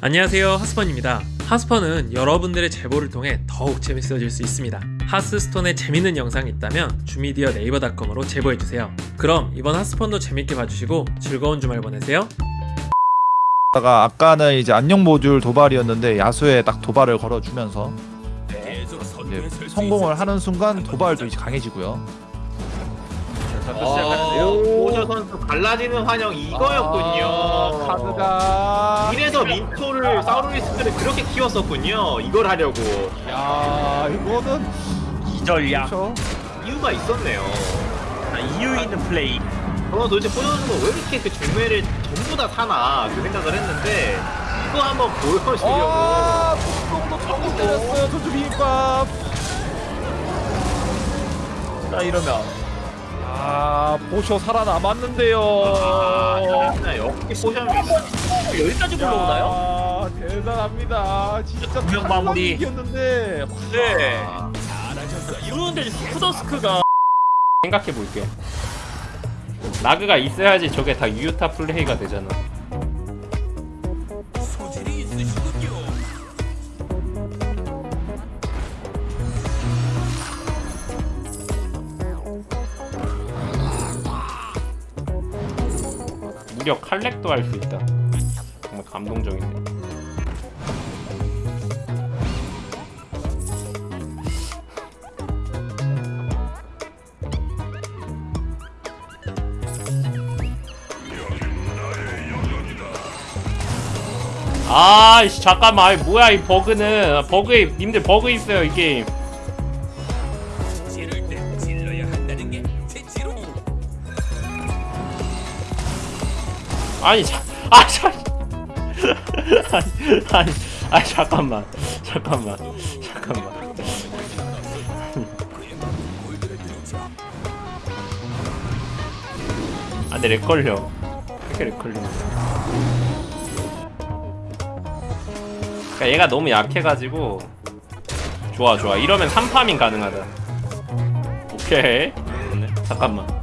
안녕하세요 하스펀입니다. 하스펀은 여러분들의 제보를 통해 더욱 재밌어질 수 있습니다. 하스스톤에 재밌는 영상이 있다면 주미디어 네이버닷컴으로 제보해주세요. 그럼 이번 하스펀도 재밌게 봐주시고 즐거운 주말 보내세요. 다가 아까는 이제 안녕 모듈 도발이었는데 야수에 딱 도발을 걸어주면서 이제 성공을 하는 순간 도발도 이제 강해지고요. 오저 선수 갈라지는 환영 이거였군요. 아, 카드가 이래서 민토를 사우루리스크를 그렇게 키웠었군요. 이걸 하려고 야 이거는 이 전략 그렇죠. 이유가 있었네요. 아, 이유 있는 플레이 저는 도대체 포전수가 왜 이렇게 그 중매를 전부 다 사나 그 생각을 했는데 이거 한번 보여주려고 아 뚜껑도 처음 때렸어요 저주 비빔밥. 자 이러면 아 보쇼 살아남았는데요. 아, 역시 포션이 여기까지 불러오나요? 야, 대단합니다. 진짜 분명 마무리. 이겼는데 네 이러는데 푸더스크가 생각해 볼게. 라그가 있어야지 저게 다 유효타 플레이가 되잖아. 무려 칼렉도 할 수 있다. 정말 감동적이네. 아이씨 잠깐만 아이, 뭐야 이 버그는 버그에 님들 버그 있어요 이 게임 아니 자, 아 자, 아니, 아니, 아니 잠깐만 잠깐만 잠깐만. 안돼 lag 걸려. 이렇게 lag 걸려 그러니까 얘가 너무 약해가지고. 좋아 좋아. 이러면 3farming 가능하다. 오케이. 좋네. 잠깐만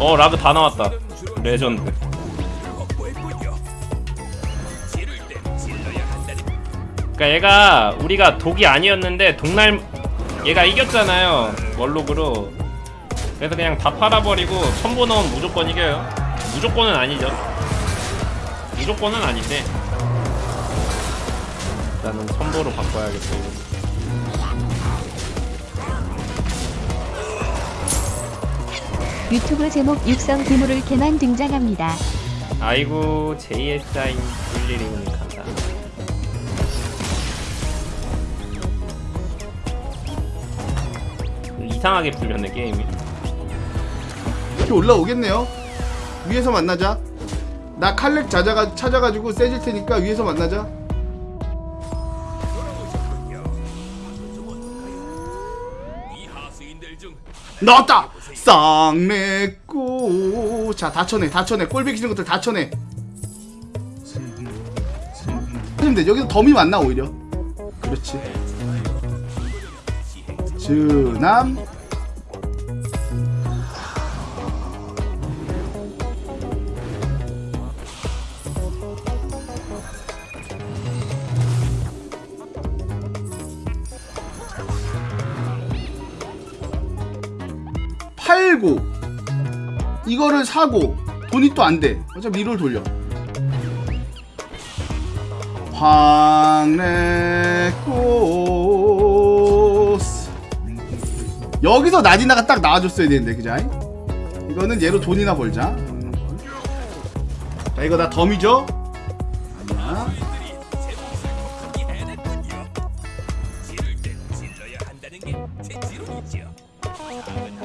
어 라그 다 나왔다. 레전드. 그니까 얘가 우리가 독이 아니었는데 독날 얘가 이겼잖아요. 멀록으로. 그래서 그냥 다 팔아버리고 첨보 넣으면 무조건 이겨요. 무조건은 아니죠. 무조건은 아닌데. 일단은 첨보로 바꿔야겠다 유튜브 제목 육성 괴물을 개만 등장합니다. 아이고 JSI 일일이 감사 이상하게 풀렸네 게임이 이렇게 올라오겠네요. 위에서 만나자. 나 칼렉 찾아가, 찾아가지고 세질 테니까 위에서 만나자. 나왔다! 쌍내꼬 자, 다 쳐내, 다 쳐내. 꼴배기 싫은 것들 다 쳐내. 돼. 여기서 덤이 많나, 오히려. 그렇지. 주남. 팔고 이거를 사고 돈이 또 안 돼. 어차피 리롤 돌려. 황래꽃. 여기서 나디나가 딱 나와줬어야 되는데 그자 이거는 얘로 돈이나 벌자. 자 이거 다 덤이죠? 아니야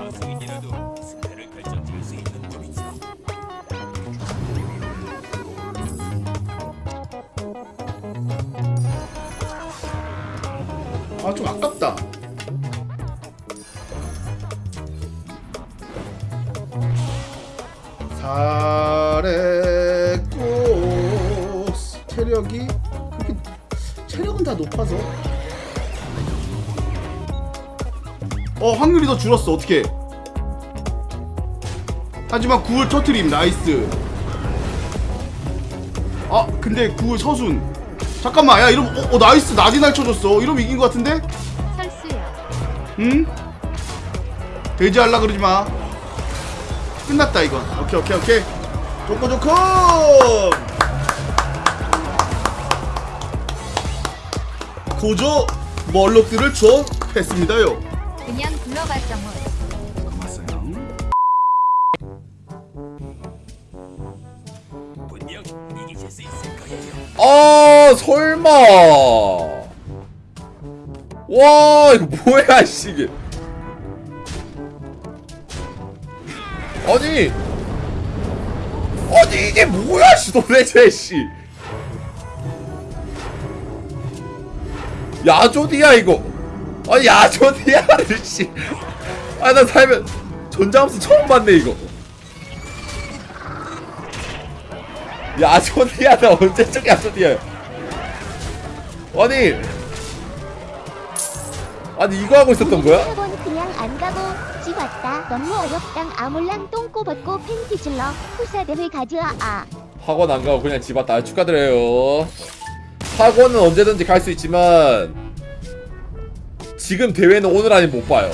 아 좀 아깝다. 잘했고 체력이 그렇게 체력은 다 높아서. 어 확률이 더 줄었어. 어떻게 하지만 구울 터트림. 나이스. 아 근데 구울 서순 잠깐만 야 이러면 어, 어 나이스 나디날 쳐줬어 이러면 이긴 것 같은데 설수요. 응? 돼지할라 그러지 마. 끝났다 이건. 오케이 오케이 오케이. 좋고 좋고. 고조 멀록들을 조했습니다요. 그냥 불러봤죠 뭐. 아 설마. 와 이거 뭐야 씨 이게. 아니. 아니 이게 뭐야 씨 도대체 씨. 야조디야 이거. 아니 야조디야를 씨아나 살면 전장함수 처음 봤네 이거. 야조디야 나 언제적 야조디야 아니 아니 이거 하고 있었던 거야? 학원 그냥 안 가고 집 왔다. 너무 어렵당. 아몰랑 똥꼬 벗고 팬티 질러. 후사 대회 가즈아 아. 학원 안 가고 그냥 집 왔다 축하드려요 학원은 언제든지 갈 수 있지만 지금 대회는 오늘 아니면 못 봐요